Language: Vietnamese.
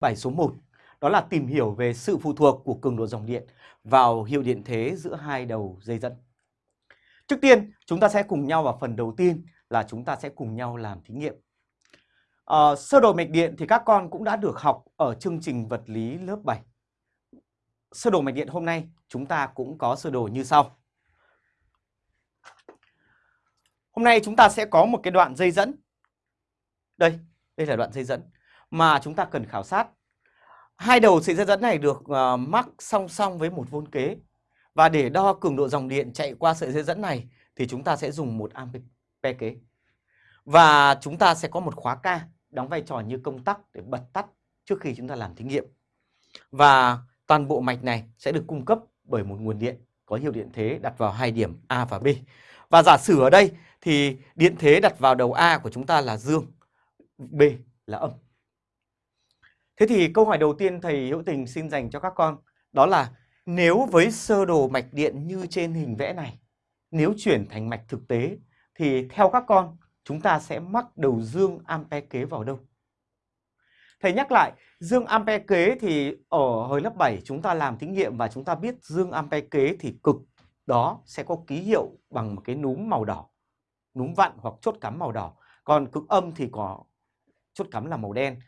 bài số 1 đó là tìm hiểu về sự phụ thuộc của cường độ dòng điện vào hiệu điện thế giữa hai đầu dây dẫn. Trước tiên, chúng ta sẽ cùng nhau vào phần đầu tiên là chúng ta sẽ cùng nhau làm thí nghiệm. À, sơ đồ mạch điện thì các con cũng đã được học ở chương trình vật lý lớp 7. Sơ đồ mạch điện hôm nay chúng ta cũng có sơ đồ như sau. Hôm nay chúng ta sẽ có một cái đoạn dây dẫn. Đây, đây là đoạn dây dẫn mà chúng ta cần khảo sát. Hai đầu sợi dây dẫn này được ờ, uh, mắc song song với một vôn kế. Và để đo cường độ dòng điện chạy qua sợi dây dẫn này thì chúng ta sẽ dùng một ampe kế. Và chúng ta sẽ có một khóa K đóng vai trò như công tắc để bật tắt trước khi chúng ta làm thí nghiệm. Và toàn bộ mạch này sẽ được cung cấp bởi một nguồn điện có hiệu điện thế đặt vào hai điểm A và B. Và giả sử ở đây thì điện thế đặt vào đầu A của chúng ta là dương, B là âm. Thế thì câu hỏi đầu tiên thầy Hữu Tình xin dành cho các con đó là nếu với sơ đồ mạch điện như trên hình vẽ này, nếu chuyển thành mạch thực tế thì theo các con chúng ta sẽ mắc đầu dương ampe kế vào đâu? Thầy nhắc lại, dương ampe kế thì ở hồi lớp 7 chúng ta làm thí nghiệm và chúng ta biết dương ampe kế thì cực đó sẽ có ký hiệu bằng một cái núm màu đỏ, núm vặn hoặc chốt cắm màu đỏ. Còn cực âm thì có chốt cắm là màu đen.